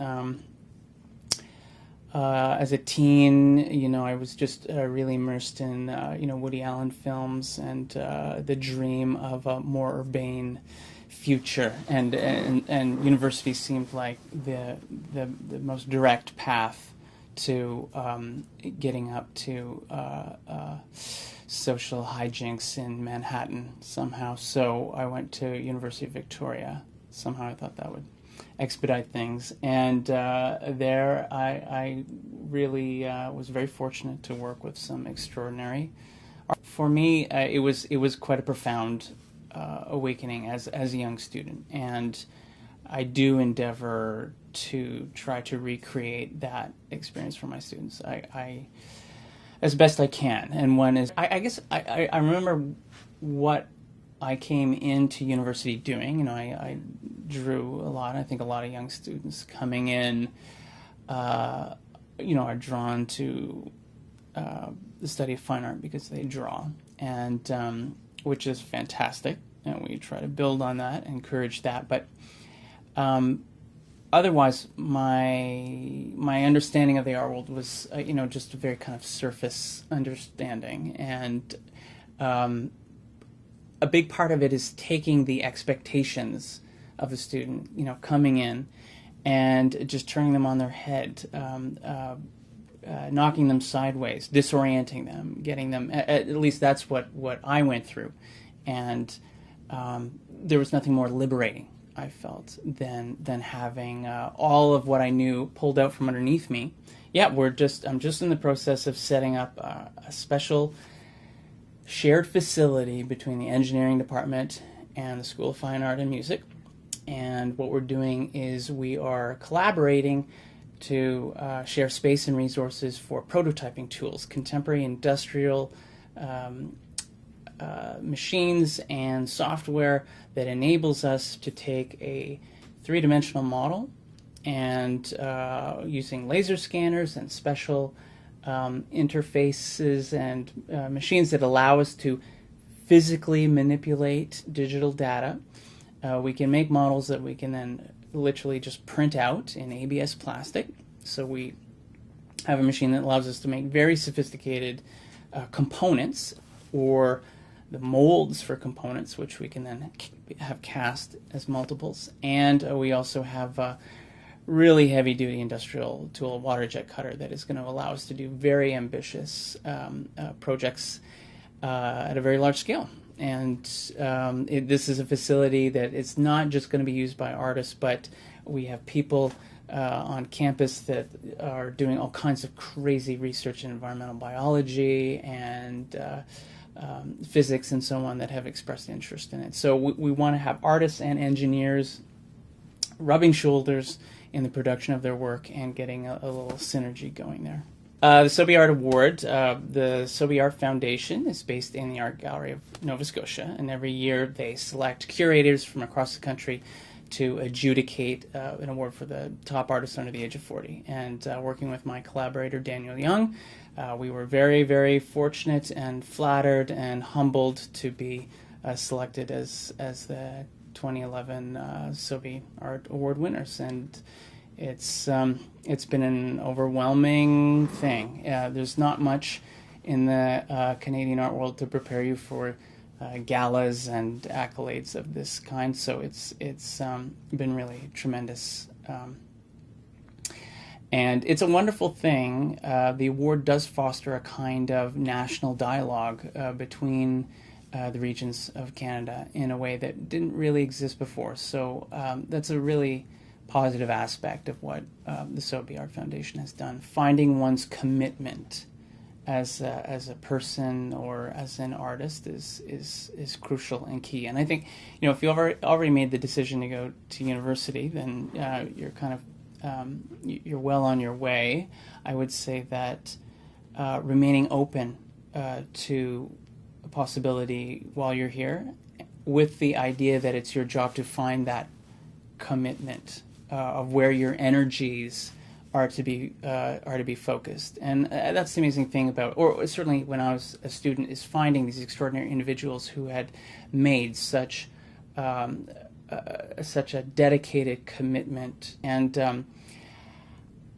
Um, uh, as a teen, you know, I was just uh, really immersed in, uh, you know, Woody Allen films and uh, the dream of a more urbane future. And, and, and university seemed like the, the, the most direct path to um, getting up to uh, uh, social hijinks in Manhattan somehow. So I went to University of Victoria. Somehow I thought that would expedite things. And uh, there, I, I really uh, was very fortunate to work with some extraordinary. For me, uh, it was it was quite a profound uh, awakening as as a young student, and I do endeavor to try to recreate that experience for my students. I, I as best I can. And one is, I, I guess, I, I remember what I came into university doing. You know, I, I drew a lot. I think a lot of young students coming in, uh, you know, are drawn to uh, the study of fine art because they draw, and um, which is fantastic. And we try to build on that, encourage that. But um, otherwise, my my understanding of the art world was, uh, you know, just a very kind of surface understanding, and um, a big part of it is taking the expectations of a student, you know, coming in and just turning them on their head, um, uh, uh, knocking them sideways, disorienting them, getting them. At, at, least that's what what I went through, and um, there was nothing more liberating I felt than than having uh, all of what I knew pulled out from underneath me. Yeah, we're just I'm just in the process of setting up uh, a special shared facility between the engineering department and the School of Fine Art and Music and what we're doing is we are collaborating to uh, share space and resources for prototyping tools, contemporary industrial um, uh, machines and software that enables us to take a three-dimensional model and uh, using laser scanners and special um, interfaces and uh, machines that allow us to physically manipulate digital data uh, we can make models that we can then literally just print out in ABS plastic. So we have a machine that allows us to make very sophisticated uh, components or the molds for components, which we can then have cast as multiples. And uh, we also have a really heavy duty industrial tool, water jet cutter, that is going to allow us to do very ambitious um, uh, projects uh, at a very large scale and um, it, this is a facility that it's not just going to be used by artists, but we have people uh, on campus that are doing all kinds of crazy research in environmental biology and uh, um, physics and so on that have expressed interest in it. So we, we want to have artists and engineers rubbing shoulders in the production of their work and getting a, a little synergy going there. Uh, the Sobey Art Award, uh, the Sobey Art Foundation is based in the Art Gallery of Nova Scotia, and every year they select curators from across the country to adjudicate uh, an award for the top artist under the age of 40. And uh, working with my collaborator Daniel Young, uh, we were very, very fortunate and flattered and humbled to be selected as as the 2011 uh, Sobey Art Award winners. And it's um, it's been an overwhelming thing. Uh, there's not much in the uh, Canadian art world to prepare you for uh, galas and accolades of this kind. So it's it's um, been really tremendous. Um, and it's a wonderful thing. Uh, the award does foster a kind of national dialogue uh, between the regions of Canada in a way that didn't really exist before. So um, that's a really positive aspect of what um, the Sobey Art Foundation has done. Finding one's commitment as a, as a person or as an artist is is is crucial and key. And I think you know if you already already made the decision to go to university, then uh, you're kind of um, you're well on your way. I would say that uh, remaining open uh, to a possibility while you're here, with the idea that it's your job to find that commitment uh, of where your energies are to be uh, are to be focused, and uh, that's the amazing thing about, or certainly when I was a student, is finding these extraordinary individuals who had made such um, uh, such a dedicated commitment, and um,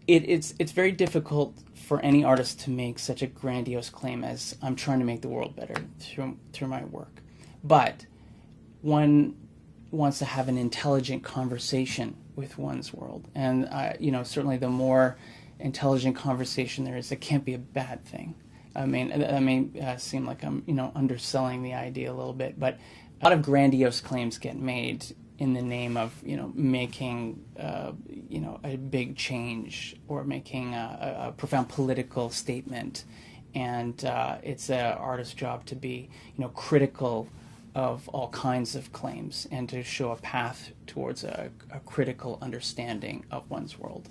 it, it's it's very difficult for any artist to make such a grandiose claim as I'm trying to make the world better through through my work, but one wants to have an intelligent conversation with one's world, and uh, you know certainly the more intelligent conversation there is, it can't be a bad thing. I mean, that may uh, seem like I'm you know underselling the idea a little bit, but a lot of grandiose claims get made in the name of you know making uh, you know a big change or making a, a profound political statement, and uh, it's an artist's job to be you know critical of all kinds of claims and to show a path towards a, a critical understanding of one's world.